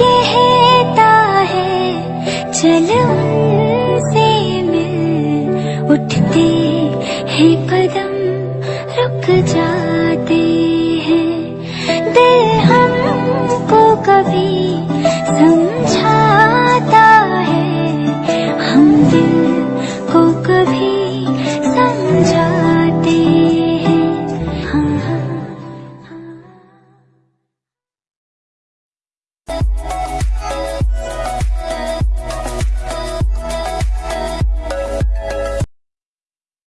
कहता है चल उनसे मिल उठते हैं कदम रुक जा।